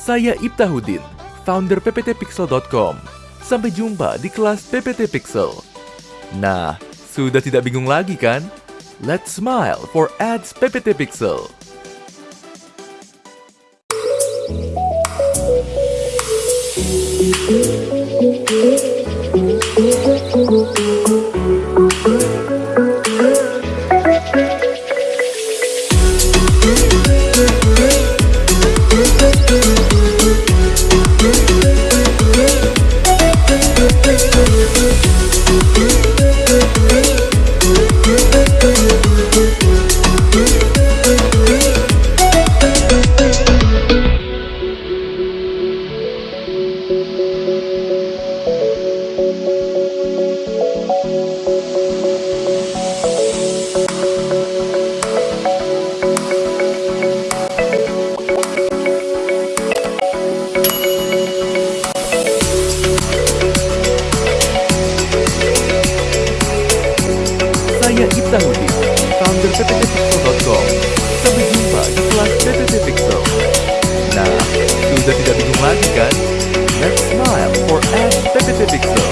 Saya Ibtahudin, founder pptpixel.com. Sampai jumpa di kelas PPT Pixel. Nah, sudah tidak bingung lagi kan? Let's smile for ads PPT Pixel. Saya Ibtahudin, founder pptpixel.com. Sampai jumpa di kelas PPT Pixel. Nah, sudah tidak bingung lagi kan? Let's smile for PPT Pixel.